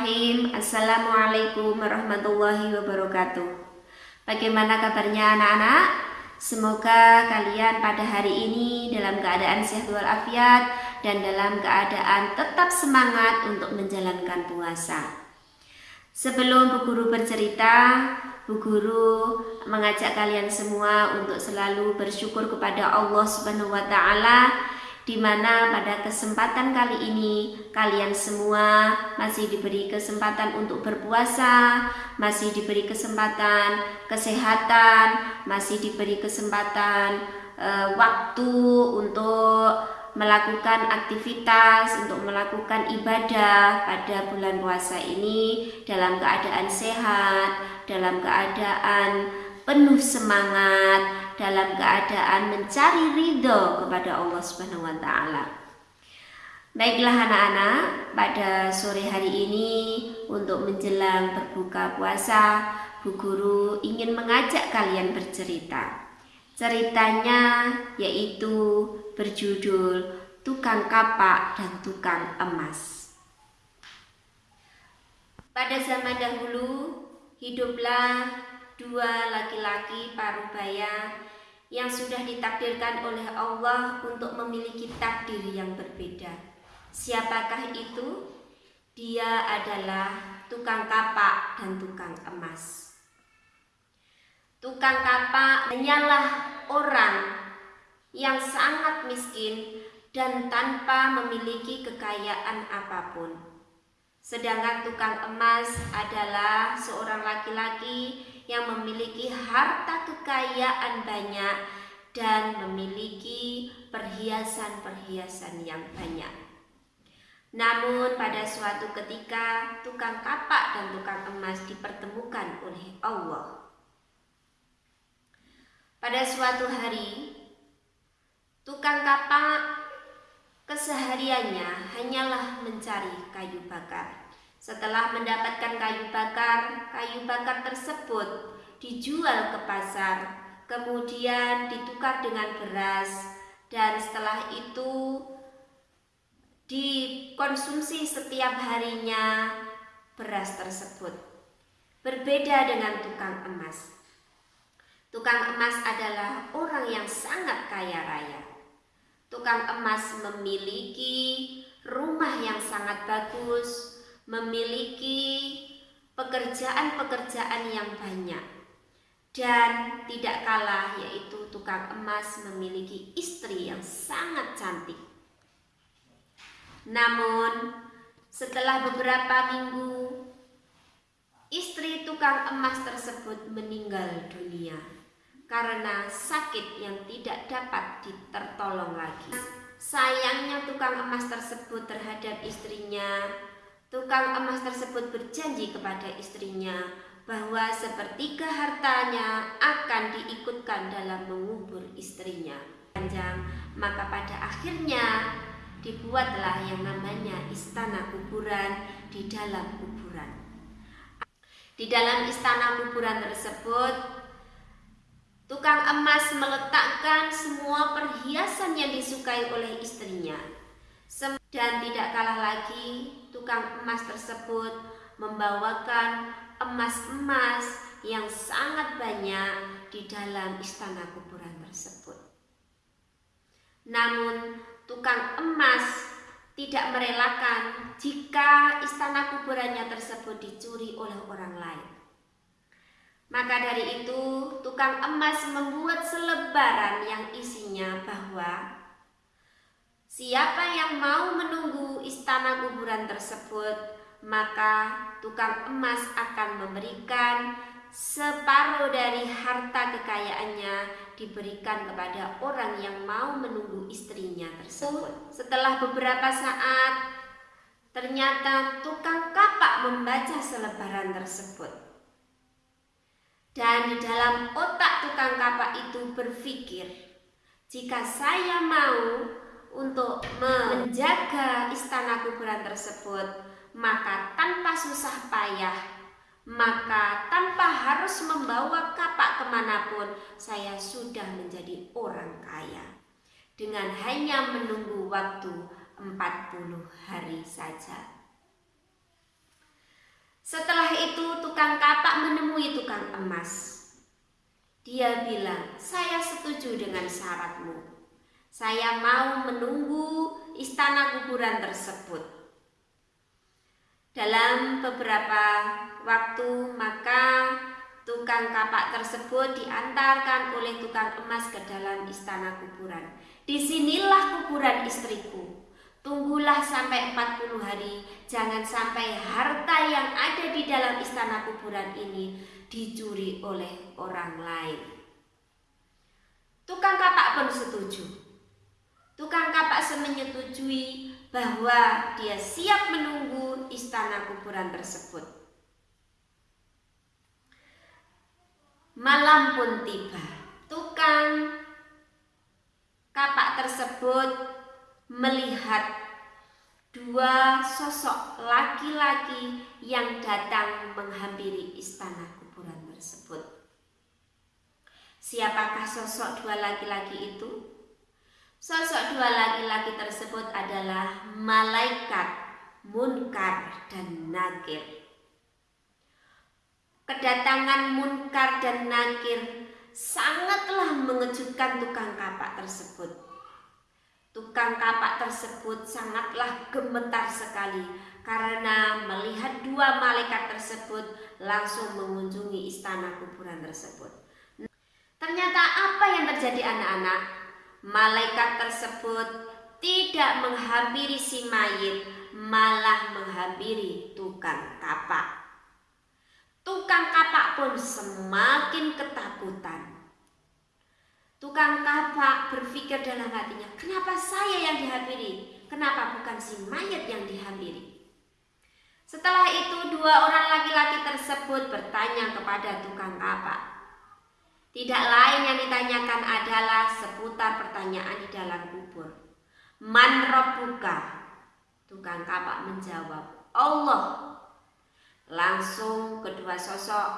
Bismillahirrahmanirrahim Assalamualaikum warahmatullahi wabarakatuh Bagaimana kabarnya anak-anak? Semoga kalian pada hari ini dalam keadaan sehat walafiat dan dalam keadaan tetap semangat untuk menjalankan puasa. Sebelum Bu Guru bercerita, Bu Guru mengajak kalian semua untuk selalu bersyukur kepada Allah Subhanahu wa taala di mana pada kesempatan kali ini kalian semua masih diberi kesempatan untuk berpuasa, masih diberi kesempatan kesehatan, masih diberi kesempatan e, waktu untuk melakukan aktivitas, untuk melakukan ibadah pada bulan puasa ini dalam keadaan sehat, dalam keadaan penuh semangat, dalam keadaan mencari ridho kepada Allah Subhanahu wa taala. Baiklah anak-anak, pada sore hari ini untuk menjelang berbuka puasa, Bu Guru ingin mengajak kalian bercerita. Ceritanya yaitu berjudul Tukang Kapak dan Tukang Emas. Pada zaman dahulu, hiduplah dua laki-laki parubaya yang sudah ditakdirkan oleh Allah untuk memiliki takdir yang berbeda. Siapakah itu? Dia adalah tukang kapak dan tukang emas. Tukang kapak hanyalah orang yang sangat miskin dan tanpa memiliki kekayaan apa pun. Sedangkan tukang emas adalah seorang laki-laki yang memiliki harta kekayaan banyak dan memiliki perhiasan-perhiasan yang banyak. Namun pada suatu ketika tukang kapak dan tukang emas dipertemukan oleh Allah. Pada suatu hari, tukang kapak kesehariannya hanyalah mencari kayu bakar. Setelah mendapatkan kayu bakar, kayu bakar tersebut dijual ke pasar, kemudian ditukar dengan beras, dan setelah itu dikonsumsi setiap harinya beras tersebut. Berbeda dengan tukang emas. Tukang emas adalah orang yang sangat kaya raya. Tukang emas memiliki rumah yang sangat bagus, memiliki pekerjaan-pekerjaan yang banyak dan tidak kalah yaitu tukang emas memiliki istri yang sangat cantik. Namun setelah beberapa minggu istri tukang emas tersebut meninggal dunia karena sakit yang tidak dapat ditertolong lagi. Sayangnya tukang emas tersebut terhadap istrinya Tukang emas tersebut berjanji kepada istrinya bahwa sepertiga hartanya akan diikutkan dalam mengubur istrinya. Panjang, maka pada akhirnya dibuatlah yang namanya istana kuburan di dalam kuburan. Di dalam istana kuburan tersebut, tukang emas meletakkan semua perhiasan yang disukai oleh istrinya. Dan tidak kalah lagi, tukang emas tersebut membawakan emas-emas yang sangat banyak di dalam istana kuburan tersebut. Namun, tukang emas tidak merelakan jika istana kuburannya tersebut dicuri oleh orang lain. Maka dari itu, tukang emas membuat selebaran yang isinya bahwa Siapa yang mau menunggu istana kuburan tersebut, maka tukang emas akan memberikan separuh dari harta kekayaannya diberikan kepada orang yang mau menunggu istrinya tersebut. Setelah beberapa saat, ternyata tukang kapak membaca selebaran tersebut. Dan di dalam otak tukang kapak itu berpikir, jika saya mau untuk menjaga istana kuburan tersebut, maka tanpa susah payah, maka tanpa harus membawa kapak ke mana pun, saya sudah menjadi orang kaya. Dengan hanya menunggu waktu 40 hari saja. itu tukang kapak menemui tukang emas. Dia bilang, saya setuju dengan syaratmu. Saya mau menunggu istana kuburan tersebut. Dalam beberapa waktu maka tukang kapak tersebut diantarkan oleh tukang emas ke dalam istana kuburan. Di sinilah kuburan istriku. Tunggulah sampai 40 hari, jangan sampai harta yang ada di dalam istana kuburan ini dicuri oleh orang lain. Tukang kapak pun setuju. Tukang kapak menyetujui bahwa dia siap menunggu istana kuburan tersebut. Malam pun tiba. Tukang kapak tersebut melihat dua sosok laki-laki yang datang menghampiri istana kuburan tersebut. Siapakah sosok dua laki-laki itu? Sosok dua laki-laki tersebut adalah malaikat Munkar dan Nakir. Kedatangan Munkar dan Nakir sangatlah mengejutkan tukang kapak tersebut Tukang kapak tersebut sangatlah gemetar sekali karena melihat dua malaikat tersebut langsung mengunjungi istana kuburan tersebut. Ternyata apa yang terjadi anak-anak? Malaikat tersebut tidak menghampiri si mayit, malah menghampiri tukang kapak. Tukang kapak pun semakin ketakutan Tukang kapak berpikir dalam hatinya, kenapa saya yang dihampiri? Kenapa bukan si mayat yang dihampiri? Setelah itu dua orang laki-laki tersebut bertanya kepada tukang kapak. Tidak lain yang ditanyakan adalah seputar pertanyaan di dalam kubur. Man buka? Tukang kapak menjawab, Allah. Langsung kedua sosok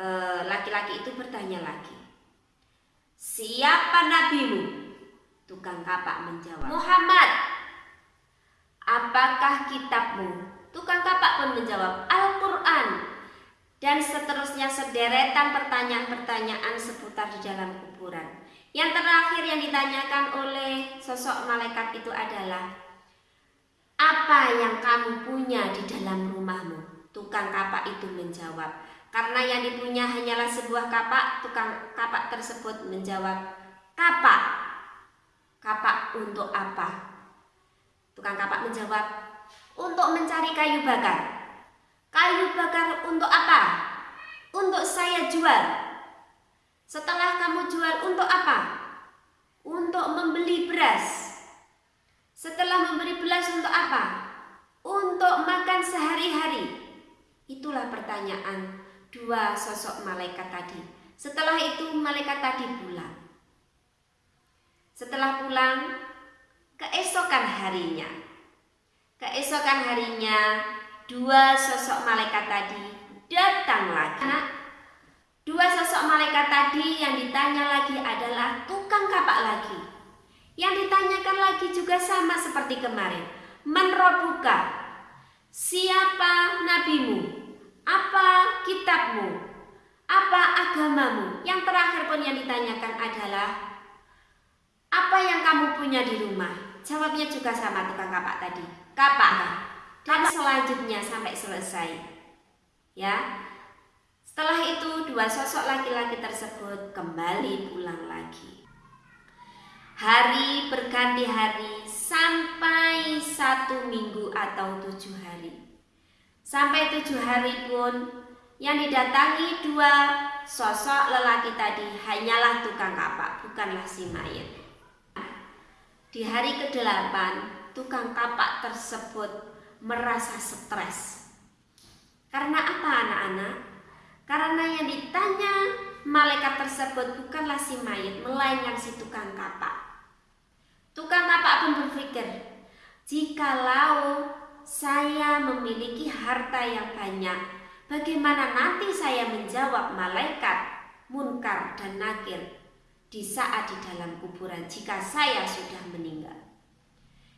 eh, laki-laki itu bertanya lagi. Siapa nabimu? Tukang kapak menjawab. Muhammad. Apakah kitabmu? Tukang kapak pun menjawab, Al-Quran. Dan seterusnya sederetan pertanyaan-pertanyaan seputar di dalam kuburan. Yang terakhir yang ditanyakan oleh sosok malaikat itu adalah, apa yang kamu punya di dalam rumahmu? Tukang kapak itu menjawab, karena yang dipunya hanyalah sebuah kapak, tukang kapak tersebut menjawab, "Kapak. Kapak untuk apa?" Tukang kapak menjawab, "Untuk mencari kayu bakar." "Kayu bakar untuk apa?" "Untuk saya jual." "Setelah kamu jual untuk apa?" "Untuk membeli beras." "Setelah membeli beras untuk apa?" "Untuk makan sehari-hari." Itulah pertanyaan dua sosok malaikat tadi. Setelah itu malaikat tadi pulang. Setelah pulang, keesokan harinya. Keesokan harinya, dua sosok malaikat tadi datang lagi. Nah, dua sosok malaikat tadi yang ditanya lagi adalah tukang kapak lagi. Yang ditanyakan lagi juga sama seperti kemarin. Menrobuka, siapa nabimu? Apa kitabmu? Apa agamamu? Yang terakhir pun yang ditanyakan adalah apa yang kamu punya di rumah? Jawabnya juga sama tukang kapak tadi. Kapak. Dan selanjutnya sampai selesai. Ya. Setelah itu dua sosok laki-laki tersebut kembali pulang lagi. Hari berganti hari sampai satu minggu atau tujuh hari. Sampai tujuh hari pun yang didatangi dua sosok lelaki tadi hanyalah tukang kapak, bukanlah si mayat. Di hari ke-8, tukang kapak tersebut merasa stres. Karena apa anak-anak? Karena yang ditanya malaikat tersebut bukanlah si mayat, melainkan si tukang kapak. Tukang kapak pun berpikir, jikalau saya memiliki harta yang banyak. Bagaimana nanti saya menjawab malaikat, munkar, dan nakir di saat di dalam kuburan jika saya sudah meninggal?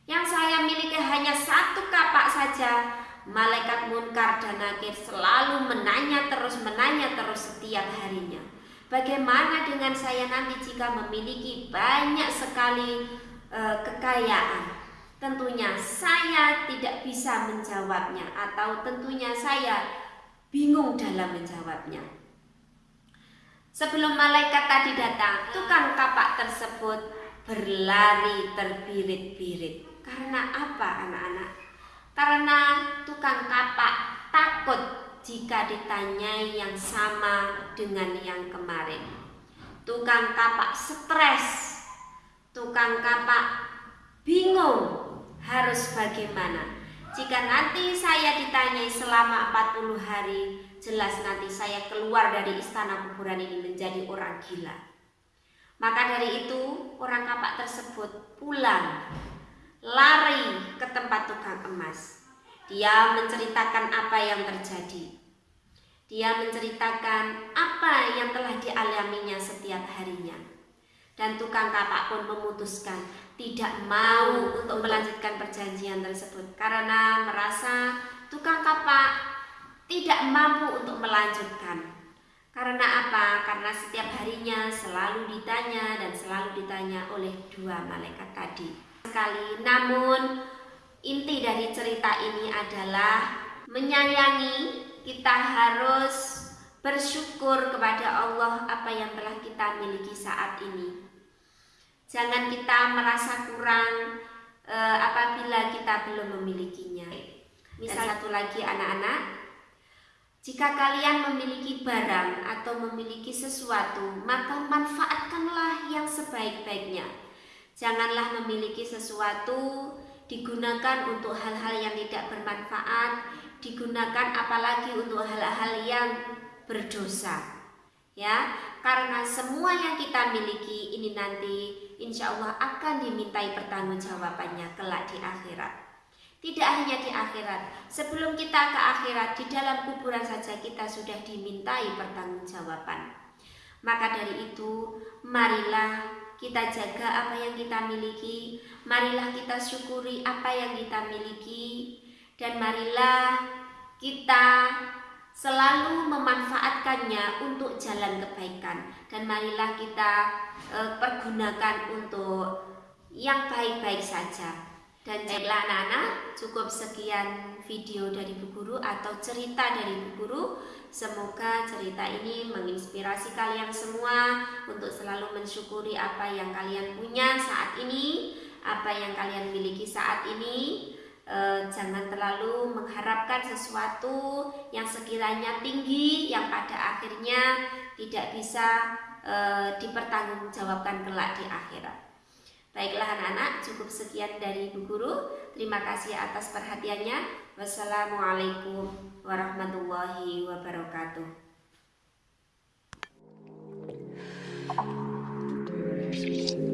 Yang saya miliki hanya satu kapak saja, malaikat munkar dan nakir selalu menanya terus menanya terus setiap harinya. Bagaimana dengan saya nanti jika memiliki banyak sekali e, kekayaan? Tentunya saya tidak bisa menjawabnya atau tentunya saya bingung dalam menjawabnya. Sebelum malaikat tadi datang, tukang kapak tersebut berlari terbirit-birit. Karena apa anak-anak? Karena tukang kapak takut jika ditanyai yang sama dengan yang kemarin. Tukang kapak stres, tukang kapak bingung harus bagaimana. Jika nanti saya ditanyai selama 40 hari, jelas nanti saya keluar dari istana kuburan ini menjadi orang gila. Maka dari itu, orang kapak tersebut pulang, lari ke tempat tukang emas. Dia menceritakan apa yang terjadi. Dia menceritakan apa yang telah dialaminya setiap harinya. Dan tukang kapak pun memutuskan tidak mau untuk melanjutkan perjanjian tersebut karena merasa tukang kapak tidak mampu untuk melanjutkan. Karena apa? Karena setiap harinya selalu ditanya dan selalu ditanya oleh dua malaikat tadi. Sekali, namun inti dari cerita ini adalah menyayangi kita harus bersyukur kepada Allah apa yang telah kita miliki saat ini. Jangan kita merasa kurang e, apabila kita belum memilikinya. Misal satu lagi anak-anak, jika kalian memiliki barang atau memiliki sesuatu, maka manfaatkanlah yang sebaik-baiknya. Janganlah memiliki sesuatu digunakan untuk hal-hal yang tidak bermanfaat, digunakan apalagi untuk hal-hal yang berdosa. Ya, karena semua yang kita miliki ini nanti insya Allah akan dimintai pertanggungjawabannya kelak di akhirat. Tidak hanya di akhirat, sebelum kita ke akhirat, di dalam kuburan saja kita sudah dimintai pertanggungjawaban. Maka dari itu, marilah kita jaga apa yang kita miliki, marilah kita syukuri apa yang kita miliki, dan marilah kita selalu memanfaatkannya untuk jalan kebaikan. Dan marilah kita e, pergunakan untuk yang baik-baik saja. Dan baiklah anak-anak, cukup sekian video dari Bu Guru atau cerita dari Bu Guru. Semoga cerita ini menginspirasi kalian semua untuk selalu mensyukuri apa yang kalian punya saat ini, apa yang kalian miliki saat ini. E, jangan terlalu mengharapkan sesuatu yang sekiranya tinggi, yang pada akhirnya tidak bisa e, dipertanggungjawabkan kelak di akhirat. Baiklah anak-anak, cukup sekian dari Ibu Guru. Terima kasih atas perhatiannya. Wassalamualaikum warahmatullahi wabarakatuh. Thank you.